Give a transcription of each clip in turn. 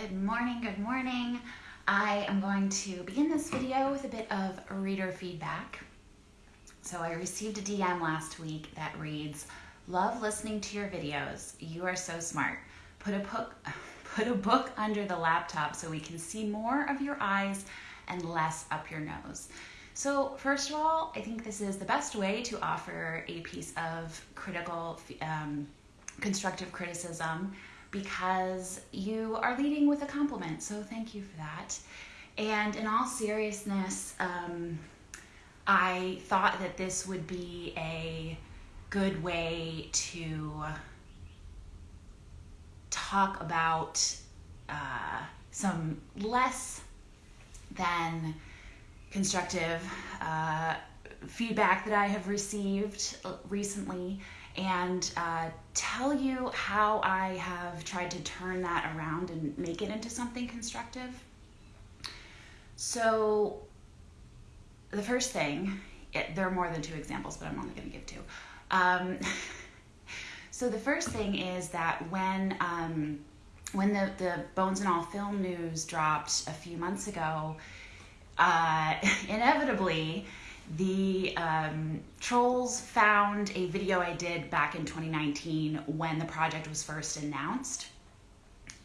Good morning, good morning. I am going to begin this video with a bit of reader feedback. So I received a DM last week that reads, Love listening to your videos. You are so smart. Put a book, put a book under the laptop so we can see more of your eyes and less up your nose. So first of all, I think this is the best way to offer a piece of critical, um, constructive criticism because you are leading with a compliment. So thank you for that. And in all seriousness, um, I thought that this would be a good way to talk about uh, some less than constructive uh, feedback that I have received recently and uh, tell you how I have tried to turn that around and make it into something constructive. So, the first thing, it, there are more than two examples, but I'm only going to give two. Um, so, the first thing is that when um, when the, the Bones and All film news dropped a few months ago, uh, inevitably, the um, trolls found a video I did back in 2019 when the project was first announced.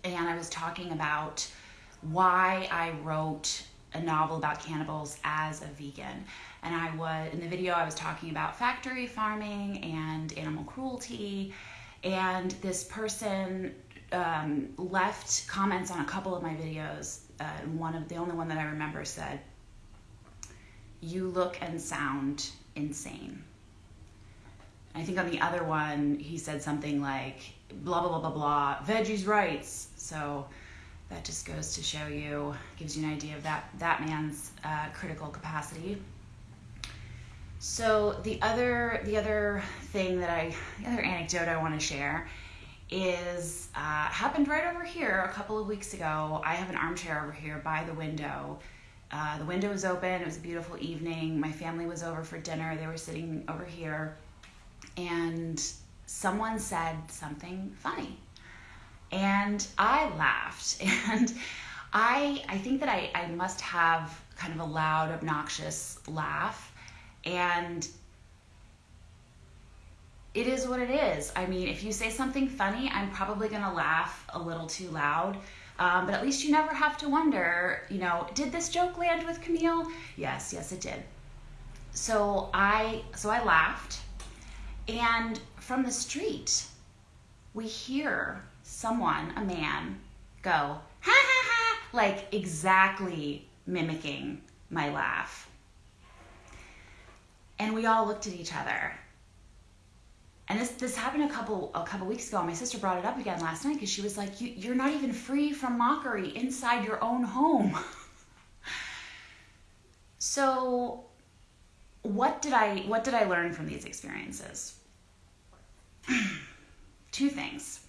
And I was talking about why I wrote a novel about cannibals as a vegan. And I was, in the video, I was talking about factory farming and animal cruelty. And this person um, left comments on a couple of my videos. Uh, one of the only one that I remember said, you look and sound insane. I think on the other one, he said something like, blah, blah, blah, blah, blah, veggies rights. So that just goes to show you, gives you an idea of that, that man's uh, critical capacity. So the other, the other thing that I, the other anecdote I want to share is uh, happened right over here a couple of weeks ago. I have an armchair over here by the window uh, the window was open. It was a beautiful evening. My family was over for dinner. They were sitting over here, and someone said something funny, and I laughed. And I I think that I, I must have kind of a loud, obnoxious laugh, and it is what it is. I mean, if you say something funny, I'm probably gonna laugh a little too loud um, but at least you never have to wonder, you know, did this joke land with Camille? Yes, yes, it did. So I, so I laughed, and from the street, we hear someone, a man, go ha ha ha, like exactly mimicking my laugh. And we all looked at each other and this this happened a couple a couple weeks ago. My sister brought it up again last night because she was like, you, "You're not even free from mockery inside your own home." so, what did I what did I learn from these experiences? Two things.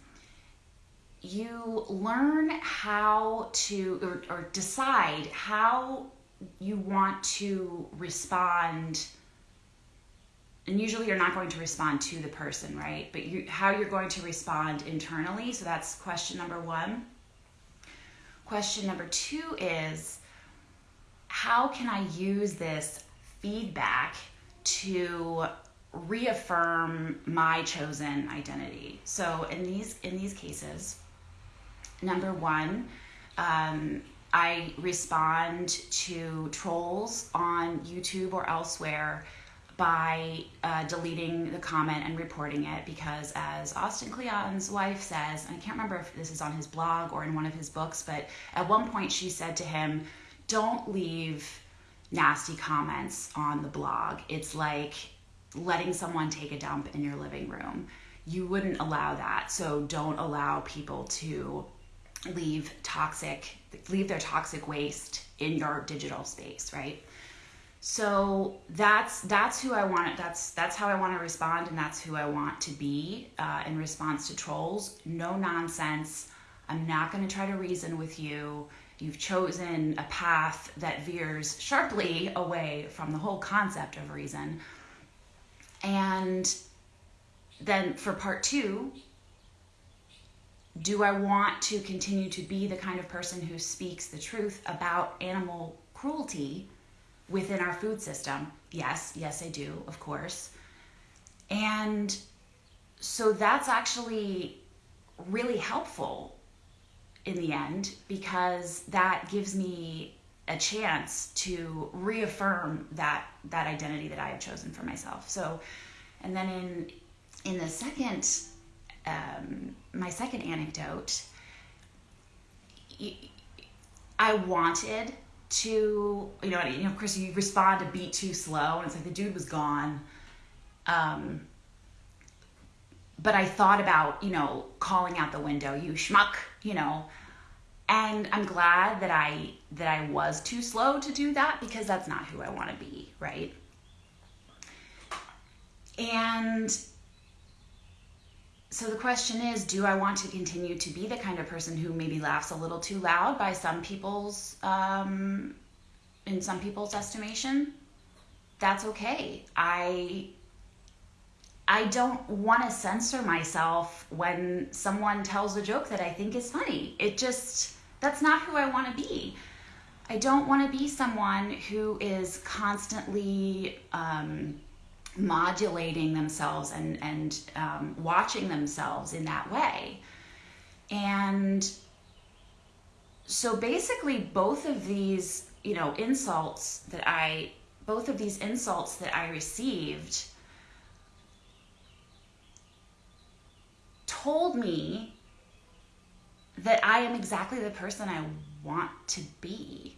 You learn how to or, or decide how you want to respond and usually you're not going to respond to the person, right? But you, how you're going to respond internally. So that's question number one. Question number two is how can I use this feedback to reaffirm my chosen identity? So in these in these cases, number one, um, I respond to trolls on YouTube or elsewhere by uh, deleting the comment and reporting it because, as Austin Kleon's wife says, and I can't remember if this is on his blog or in one of his books, but at one point she said to him, Don't leave nasty comments on the blog. It's like letting someone take a dump in your living room. You wouldn't allow that, so don't allow people to leave toxic leave their toxic waste in your digital space right so that's that's who I want. That's that's how I want to respond, and that's who I want to be uh, in response to trolls. No nonsense. I'm not going to try to reason with you. You've chosen a path that veers sharply away from the whole concept of reason. And then for part two, do I want to continue to be the kind of person who speaks the truth about animal cruelty within our food system? Yes, yes, I do, of course. And so that's actually really helpful in the end because that gives me a chance to reaffirm that that identity that I have chosen for myself. So, and then in in the second um, my second anecdote, I wanted to, you know, you know, Chris, you respond a beat too slow, and it's like the dude was gone. Um, but I thought about, you know, calling out the window, you schmuck, you know, and I'm glad that I that I was too slow to do that because that's not who I want to be, right? And so the question is do i want to continue to be the kind of person who maybe laughs a little too loud by some people's um, in some people's estimation? That's okay. I i don't want to censor myself when someone tells a joke that i think is funny. It just that's not who i want to be. I don't want to be someone who is constantly um, modulating themselves and and um, watching themselves in that way. And so basically both of these you know insults that i both of these insults that i received told me that i am exactly the person i want to be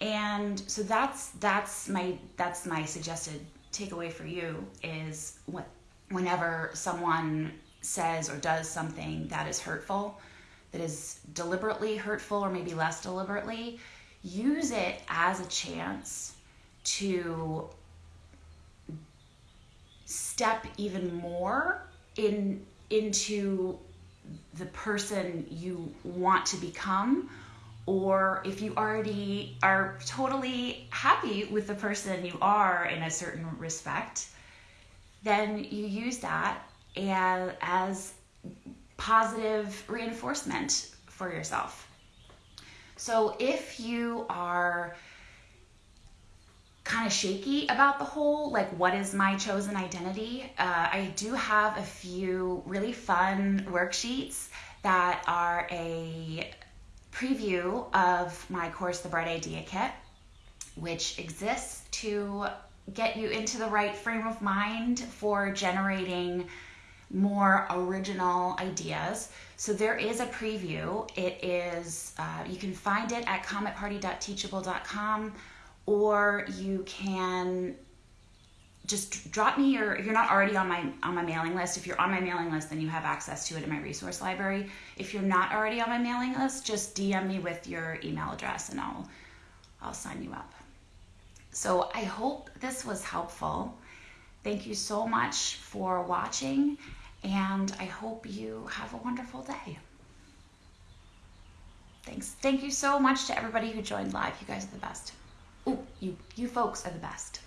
and so that's that's my that's my suggested takeaway for you is what whenever someone says or does something that is hurtful that is deliberately hurtful or maybe less deliberately use it as a chance to step even more in into the person you want to become or if you already are totally happy with the person you are in a certain respect, then you use that as, as positive reinforcement for yourself. So if you are kind of shaky about the whole, like, what is my chosen identity? Uh, I do have a few really fun worksheets that are a preview of my course, The Bright Idea Kit, which exists to get you into the right frame of mind for generating more original ideas. So there is a preview. It is, uh, you can find it at cometparty.teachable.com or you can just drop me your if you're not already on my on my mailing list if you're on my mailing list then you have access to it in my resource library. If you're not already on my mailing list just dm me with your email address and i'll i'll sign you up. So i hope this was helpful. Thank you so much for watching and i hope you have a wonderful day. Thanks. Thank you so much to everybody who joined live. You guys are the best. Oh you you folks are the best